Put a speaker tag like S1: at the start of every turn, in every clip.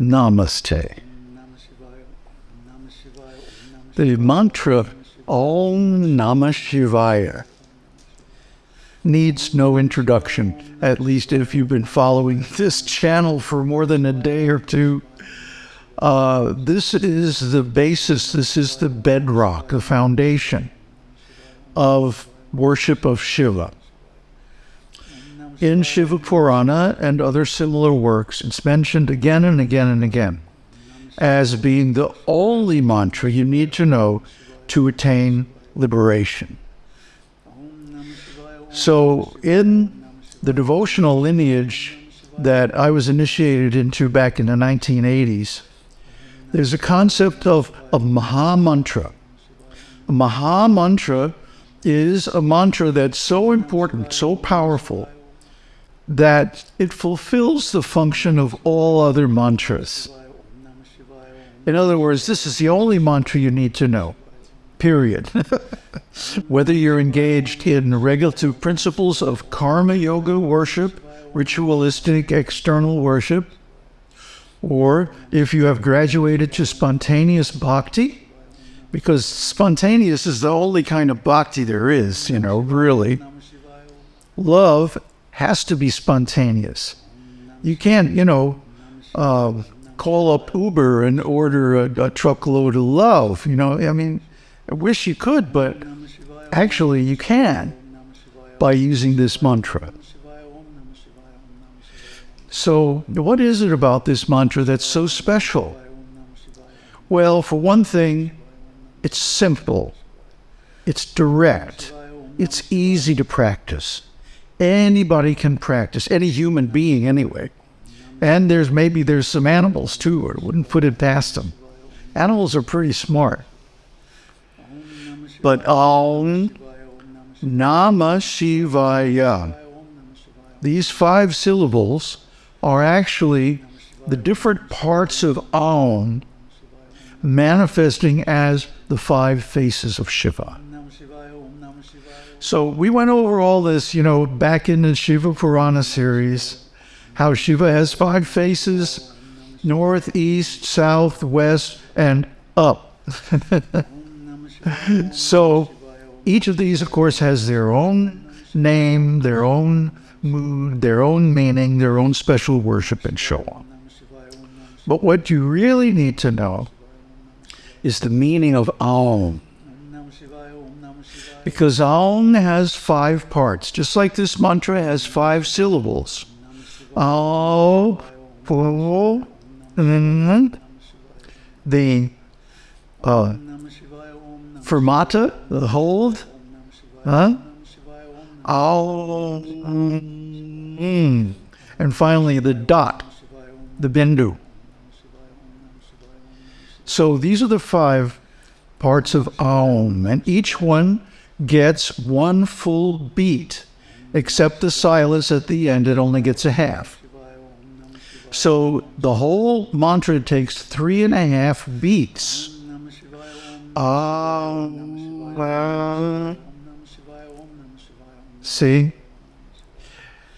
S1: Namaste. The mantra Om Namah Shivaya needs no introduction, at least if you've been following this channel for more than a day or two. Uh, this is the basis, this is the bedrock, the foundation of worship of Shiva. In Shiva Purana and other similar works, it's mentioned again and again and again as being the only mantra you need to know to attain liberation. So, in the devotional lineage that I was initiated into back in the 1980s, there's a concept of a Maha Mantra. A Maha Mantra is a mantra that's so important, so powerful, that it fulfills the function of all other mantras. In other words, this is the only mantra you need to know, period. Whether you're engaged in regulative principles of karma yoga worship, ritualistic external worship, or if you have graduated to spontaneous bhakti, because spontaneous is the only kind of bhakti there is, you know, really. Love has to be spontaneous. You can't, you know, uh, call up Uber and order a, a truckload of love. You know, I mean, I wish you could, but actually you can by using this mantra. So, what is it about this mantra that's so special? Well, for one thing, it's simple, it's direct, it's easy to practice. Anybody can practice, any human being anyway. And there's maybe there's some animals too, or wouldn't put it past them. Animals are pretty smart. But Om Namah Shivaya. These five syllables are actually the different parts of Om manifesting as the five faces of Shiva. So we went over all this, you know, back in the Shiva Purana series, how Shiva has five faces north, east, south, west, and up. so each of these, of course, has their own name, their own mood, their own meaning, their own special worship, and so on. But what you really need to know is the meaning of Aum. Because Aum has five parts, just like this mantra has five syllables. Aum, the uh, fermata, the hold, huh? Aum, and finally the dot, the bindu. So these are the five parts of Aum, and each one gets one full beat, except the silence at the end, it only gets a half. So the whole mantra takes three and a half beats. Um, see?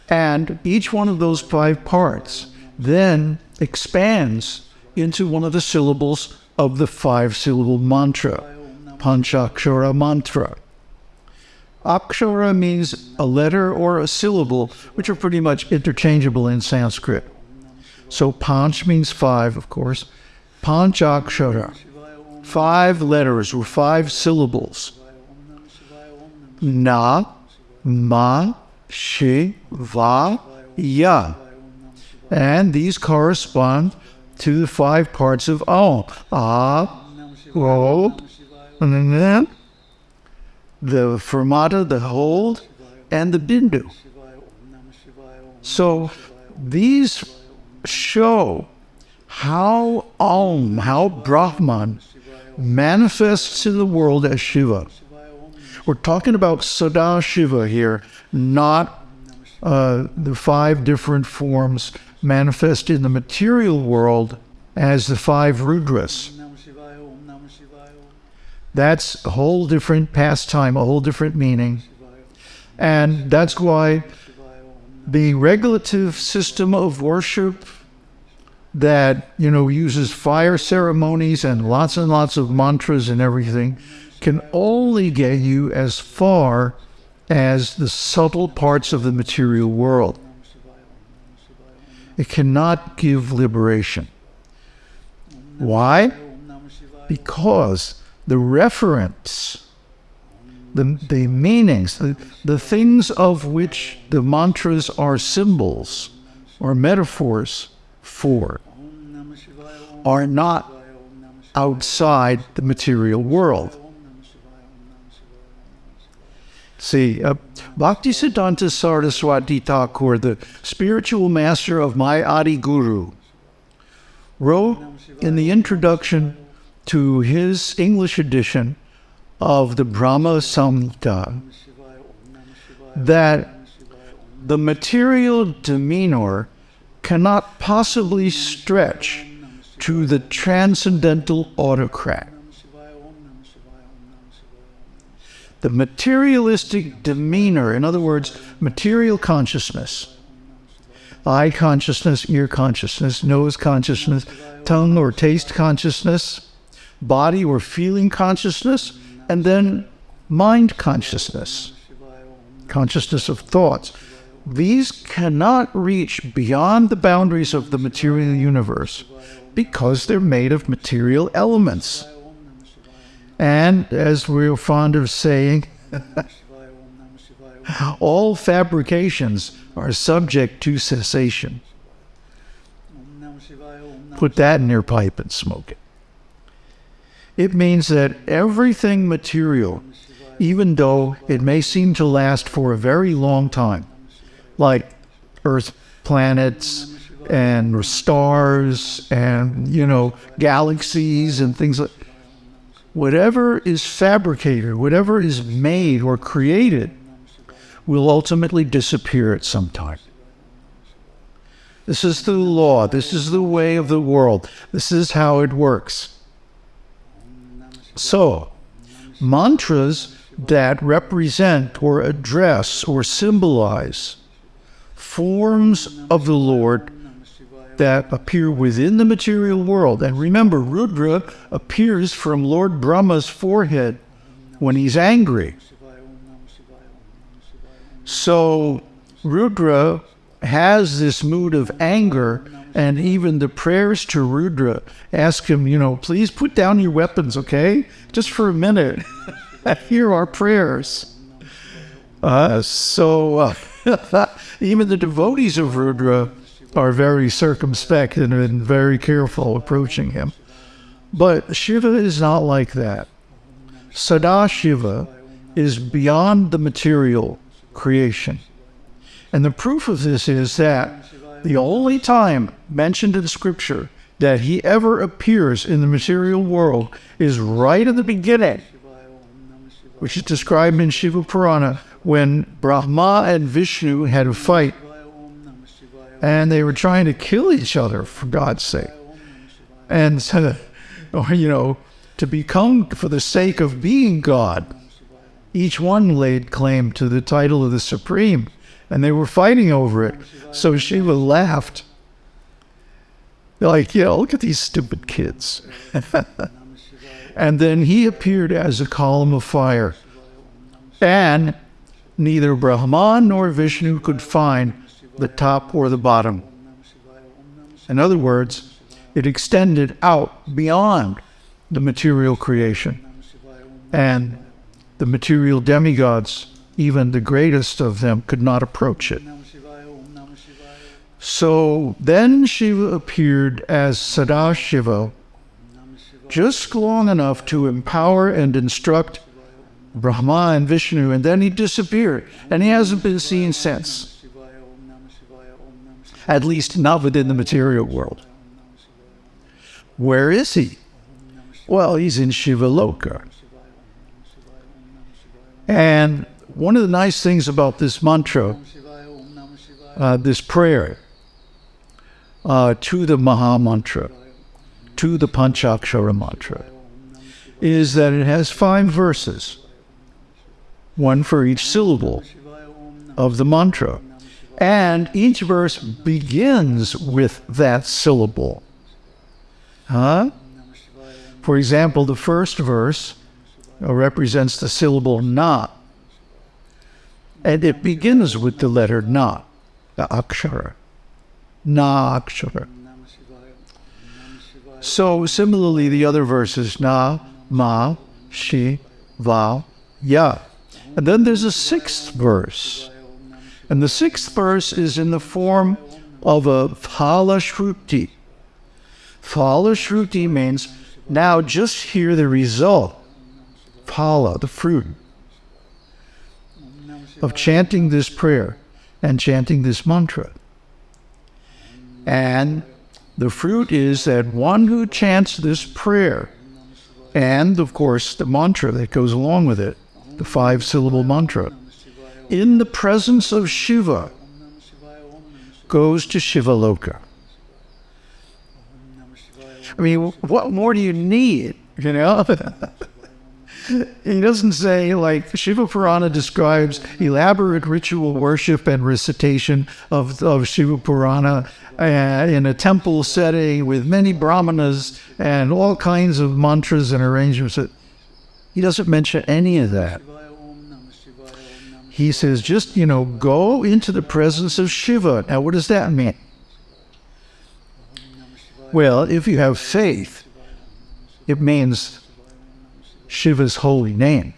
S1: And each one of those five parts then expands into one of the syllables of the five syllable mantra, Panchakshara mantra. Akshara means a letter or a syllable, which are pretty much interchangeable in Sanskrit. So Panch means five, of course. Panchakshara, five letters or five syllables. Na, ma, shi, va, ya. And these correspond to the five parts of Om. Ah, hold, and then the fermata, the hold, and the bindu. So these show how Om, how Brahman manifests in the world as Shiva. We're talking about Sada Shiva here, not uh, the five different forms manifest in the material world as the five Rudras. That's a whole different pastime, a whole different meaning. And that's why the regulative system of worship that, you know, uses fire ceremonies and lots and lots of mantras and everything can only get you as far as the subtle parts of the material world. It cannot give liberation. Why? Because the reference, the, the meanings, the, the things of which the mantras are symbols or metaphors for, are not outside the material world. See, uh, Bhaktisiddhanta Saraswati Thakur, the spiritual master of my Adi Guru, wrote in the introduction to his English edition of the Brahma Samhita that the material demeanor cannot possibly stretch to the transcendental autocrat. The materialistic demeanor, in other words, material consciousness, eye consciousness, ear consciousness, nose consciousness, tongue or taste consciousness, body or feeling consciousness, and then mind consciousness, consciousness of thoughts. These cannot reach beyond the boundaries of the material universe because they're made of material elements. And as we're fond of saying, all fabrications are subject to cessation. Put that in your pipe and smoke it. It means that everything material, even though it may seem to last for a very long time, like Earth planets and stars and, you know, galaxies and things like whatever is fabricated, whatever is made or created, will ultimately disappear at some time. This is the law. This is the way of the world. This is how it works. So, mantras that represent or address or symbolize forms of the Lord that appear within the material world. And remember, Rudra appears from Lord Brahma's forehead when he's angry. So Rudra has this mood of anger, and even the prayers to Rudra ask him, you know, please put down your weapons, okay? Just for a minute. Hear our prayers. Uh, so uh, even the devotees of Rudra are very circumspect and, and very careful approaching him. But Shiva is not like that. Sadashiva is beyond the material creation. And the proof of this is that the only time mentioned in Scripture that he ever appears in the material world is right at the beginning, which is described in Shiva Purana when Brahma and Vishnu had a fight and they were trying to kill each other for God's sake. And, or, you know, to become for the sake of being God. Each one laid claim to the title of the Supreme, and they were fighting over it. So Shiva laughed. They're like, yeah, look at these stupid kids. and then he appeared as a column of fire. And neither Brahman nor Vishnu could find the top or the bottom. In other words, it extended out beyond the material creation. And the material demigods, even the greatest of them, could not approach it. So then Shiva appeared as Sadashiva, just long enough to empower and instruct Brahma and Vishnu, and then he disappeared, and he hasn't been seen since at least not within the material world. Where is he? Well, he's in Shiva Loka. And one of the nice things about this mantra, uh, this prayer, uh, to the Maha Mantra, to the Panchakshara mantra, is that it has five verses, one for each syllable of the mantra. And each verse begins with that syllable. Huh? For example, the first verse uh, represents the syllable na. And it begins with the letter na, the akshara. Na akshara. So similarly, the other verses, na, ma, shi, va, ya. And then there's a sixth verse. And the sixth verse is in the form of a phala shruti. Phala shruti means now just hear the result. Phala, the fruit of chanting this prayer and chanting this mantra. And the fruit is that one who chants this prayer, and of course the mantra that goes along with it, the five syllable mantra, in the presence of Shiva, goes to Shiva Loka. I mean, what more do you need? You know? he doesn't say, like, Shiva Purana describes elaborate ritual worship and recitation of, of Shiva Purana uh, in a temple setting with many brahmanas and all kinds of mantras and arrangements. He doesn't mention any of that. He says, just, you know, go into the presence of Shiva. Now, what does that mean? Well, if you have faith, it means Shiva's holy name.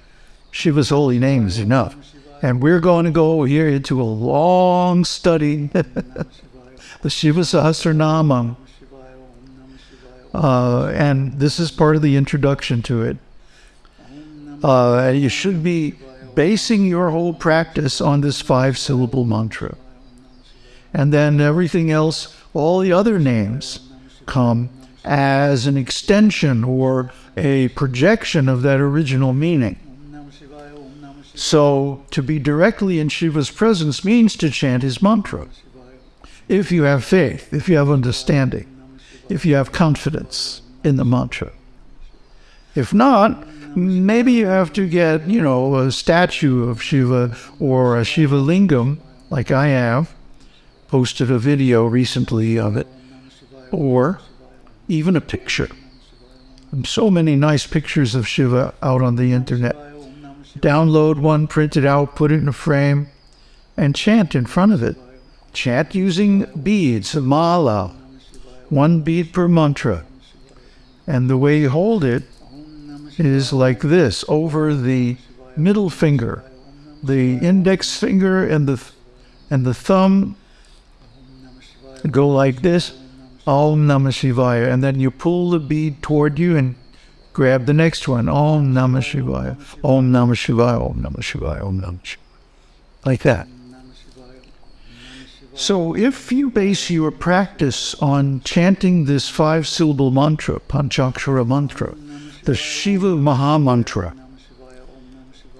S1: Shiva's holy name is enough. And we're going to go here into a long study, the Shiva Sahasranamam. Uh, and this is part of the introduction to it. Uh, you should be basing your whole practice on this five syllable mantra. And then everything else, all the other names, come as an extension or a projection of that original meaning. So, to be directly in Shiva's presence means to chant his mantra. If you have faith, if you have understanding, if you have confidence in the mantra. If not, maybe you have to get, you know, a statue of Shiva or a Shiva lingam, like I have, posted a video recently of it, or even a picture. And so many nice pictures of Shiva out on the internet. Download one, print it out, put it in a frame, and chant in front of it. Chant using beads, mala, one bead per mantra. And the way you hold it is like this over the middle finger, the index finger and the and the thumb go like this Om Namah Shivaya. And then you pull the bead toward you and grab the next one. Om Namah Shivaya. Om Namah Shivaya. Om Namah Shivaya. Om Namah Shivaya. Like that. So if you base your practice on chanting this five syllable mantra, Panchakshara mantra, the Shiva Maha mantra,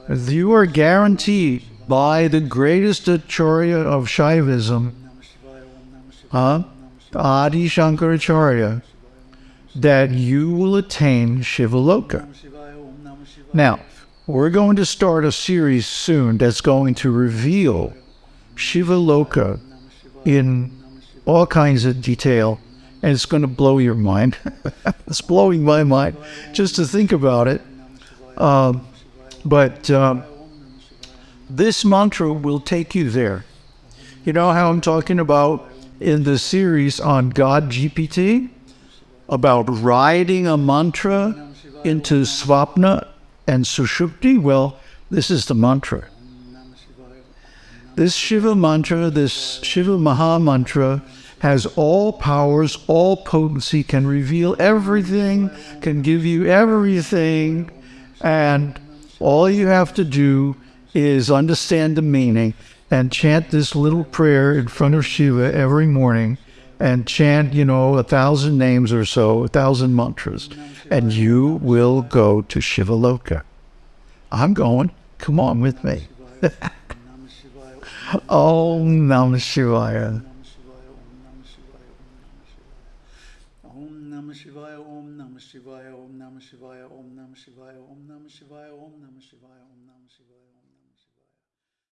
S1: you are guaranteed by the greatest Acharya of Shaivism, huh? Adi Shankaracharya that you will attain Shivaloka. Now, we're going to start a series soon that's going to reveal Shivaloka in all kinds of detail, and it's going to blow your mind. it's blowing my mind just to think about it. Um, but um, this mantra will take you there. You know how I'm talking about in the series on God GPT about riding a mantra into Swapna and Sushupti? Well, this is the mantra. This Shiva mantra, this Shiva Maha mantra, has all powers, all potency, can reveal everything, can give you everything, and all you have to do is understand the meaning and chant this little prayer in front of Shiva every morning and chant, you know, a thousand names or so, a thousand mantras, and you will go to Shivaloka. I'm going. Come on with me. Om Namah Shivaya.